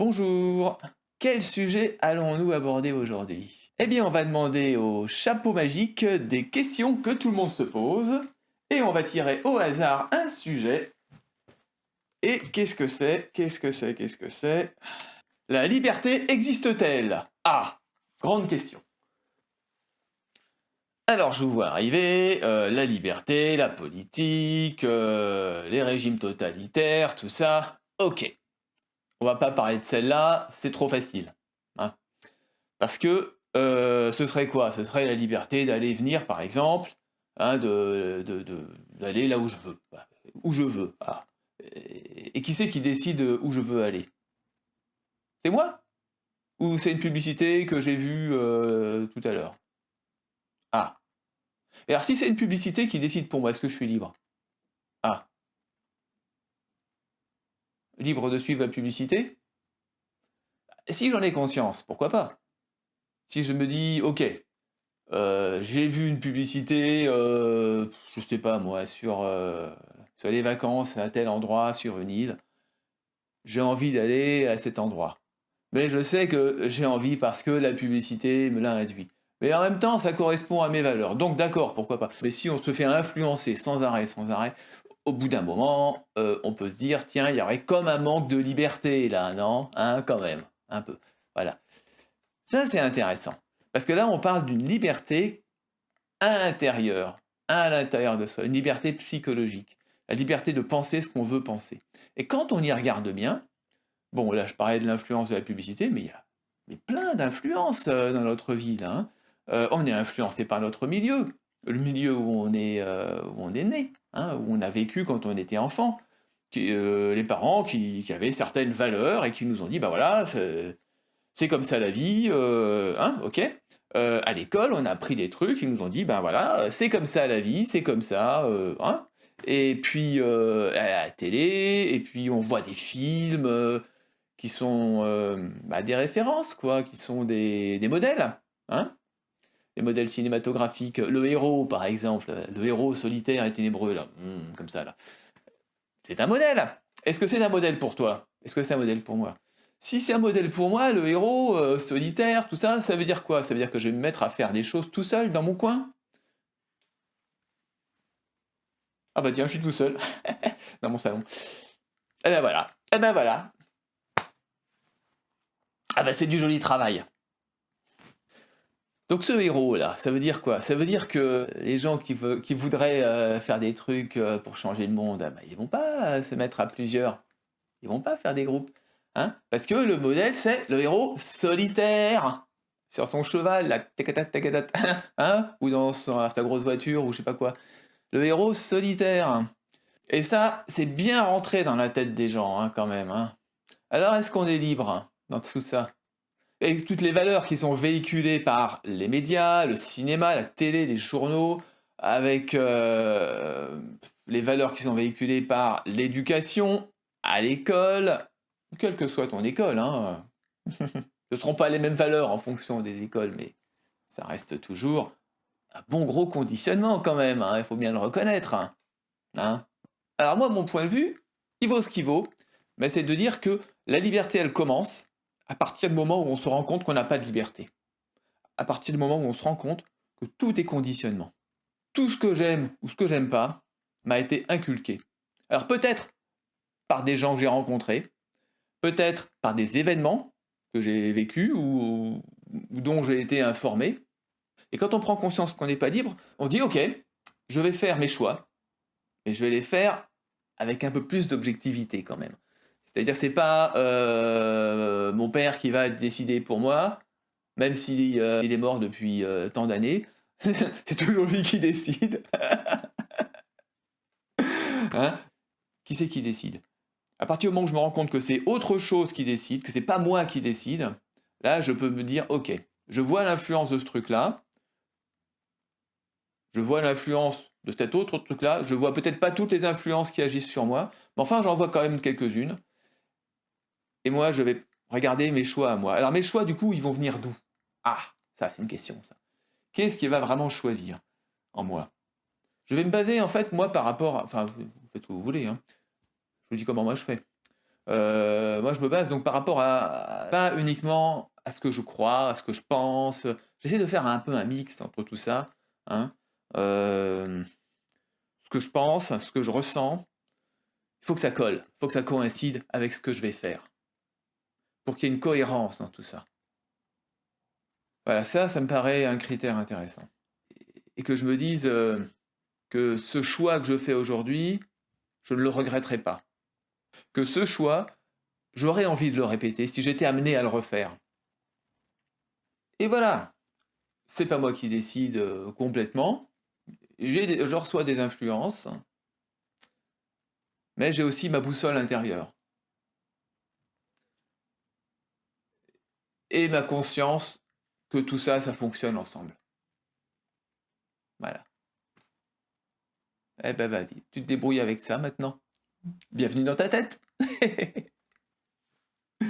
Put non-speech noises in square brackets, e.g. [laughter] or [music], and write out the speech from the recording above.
Bonjour Quel sujet allons-nous aborder aujourd'hui? Eh bien, on va demander au chapeau magique des questions que tout le monde se pose, et on va tirer au hasard un sujet. Et qu'est-ce que c'est? Qu'est-ce que c'est? Qu'est-ce que c'est? La liberté existe-t-elle? Ah Grande question. Alors, je vous vois arriver, euh, la liberté, la politique, euh, les régimes totalitaires, tout ça. Ok. On va pas parler de celle-là, c'est trop facile. Hein. Parce que euh, ce serait quoi? Ce serait la liberté d'aller venir, par exemple, hein, d'aller là où je veux. Bah, où je veux. Ah. Et, qui c'est qui décide où je veux aller? C'est moi? Ou c'est une publicité que j'ai vue euh, tout à l'heure? Ah. Et alors si c'est une publicité qui décide pour moi, est-ce que je suis libre? Ah libre de suivre la publicité Si j'en ai conscience, pourquoi pas? Si je me dis, ok, euh, j'ai vu une publicité, euh, je sais pas moi, sur, euh, sur les vacances à tel endroit, sur une île, j'ai envie d'aller à cet endroit. Mais je sais que j'ai envie parce que la publicité me l'a induit. Mais en même temps, ça correspond à mes valeurs. Donc d'accord, pourquoi pas. Mais si on se fait influencer sans arrêt, sans arrêt, au bout d'un moment, euh, on peut se dire, tiens, il y aurait comme un manque de liberté là, non Hein, quand même, un peu. Voilà. Ça, c'est intéressant. Parce que là, on parle d'une liberté à l'intérieur, à l'intérieur de soi, une liberté psychologique, la liberté de penser ce qu'on veut penser. Et quand on y regarde bien, bon, là, je parlais de l'influence de la publicité, mais il y a mais plein d'influences euh, dans notre vie, là. Hein. Euh, on est influencé par notre milieu, le milieu où on est, où on est né. Hein, où on a vécu quand on était enfant. Euh, les parents qui, avaient certaines valeurs et qui nous ont dit, bah voilà, c'est comme ça la vie, euh, hein, ok euh, À l'école, on a appris des trucs, ils nous ont dit, ben voilà, c'est comme ça la vie, c'est comme ça, hein Et puis, à la télé, et puis on voit des films qui sont bah, des références, quoi, qui sont des, des modèles, hein les modèles cinématographiques, le héros par exemple, le héros solitaire et ténébreux, là, hmm, comme ça là. C'est un modèle Est-ce que c'est un modèle pour toi? Est-ce que c'est un modèle pour moi? Si c'est un modèle pour moi, le héros euh, solitaire, tout ça, ça veut dire quoi? Ça veut dire que je vais me mettre à faire des choses tout seul dans mon coin? Ah bah tiens, je suis tout seul, [laughs] dans mon salon. Eh ben voilà, eh ben voilà. Ah bah c'est du joli travail. Donc ce héros-là, ça veut dire quoi? Ça veut dire que les gens qui, voudraient euh, faire des trucs euh, pour changer le monde, ah bah, ils vont pas se mettre à plusieurs. Ils vont pas faire des groupes. Hein? Parce que le modèle, c'est le héros solitaire. Sur son cheval, la [laughs] hein? Ou dans sa grosse voiture, ou je sais pas quoi. Le héros solitaire. Et ça, c'est bien rentré dans la tête des gens, hein, quand même. Hein. Alors, est-ce qu'on est libre dans tout ça? Et toutes les valeurs qui sont véhiculées par les médias, le cinéma, la télé, les journaux, avec euh, les valeurs qui sont véhiculées par l'éducation, à l'école, quelle que soit ton école. Hein. [laughs] Ce ne seront pas les mêmes valeurs en fonction des écoles, mais ça reste toujours un bon gros conditionnement quand même, hein. il faut bien le reconnaître. Hein. Alors moi, mon point de vue, il vaut ce qu'il vaut, mais c'est de dire que la liberté, elle commence à partir du moment où on se rend compte qu'on n'a pas de liberté. À partir du moment où on se rend compte que tout est conditionnement. Tout ce que j'aime ou ce que j'aime pas m'a été inculqué. Alors peut-être par des gens que j'ai rencontrés, peut-être par des événements que j'ai vécus ou, dont j'ai été informé. Et quand on prend conscience qu'on n'est pas libre, on se dit ok, je vais faire mes choix, et je vais les faire avec un peu plus d'objectivité quand même. C'est-à-dire c'est pas euh, mon père qui va décider pour moi, même s'il euh, est mort depuis euh, tant d'années, [laughs] c'est toujours lui qui décide. [laughs] Hein? Qui c'est qui décide? À partir du moment où je me rends compte que c'est autre chose qui décide, que c'est pas moi qui décide, là je peux me dire ok, je vois l'influence de ce truc-là, je vois l'influence de cet autre truc-là, je vois peut-être pas toutes les influences qui agissent sur moi, mais enfin j'en vois quand même quelques-unes, et moi, je vais regarder mes choix à moi. Alors mes choix, du coup, ils vont venir d'où? Ah, ça, c'est une question, ça. Qu'est-ce qui va vraiment choisir en moi? Je vais me baser, en fait, moi, par rapport... À... Enfin, vous faites ce que vous voulez. Hein. Je vous dis comment moi je fais. Euh, moi, je me base donc par rapport à, pas uniquement à ce que je crois, à ce que je pense. J'essaie de faire un peu un mix entre tout ça. Hein. Euh, ce que je pense, ce que je ressens, il faut que ça colle, il faut que ça coïncide avec ce que je vais faire. Pour qu'il y ait une cohérence dans tout ça. Voilà, ça, ça me paraît un critère intéressant. Et que je me dise euh, que ce choix que je fais aujourd'hui, je ne le regretterai pas. Que ce choix, j'aurais envie de le répéter si j'étais amené à le refaire. Et voilà, c'est pas moi qui décide euh, complètement. Je reçois des influences, mais j'ai aussi ma boussole intérieure. Et ma conscience que tout ça, ça fonctionne ensemble. Voilà. Eh ben vas-y, tu te débrouilles avec ça maintenant. Bienvenue dans ta tête [laughs]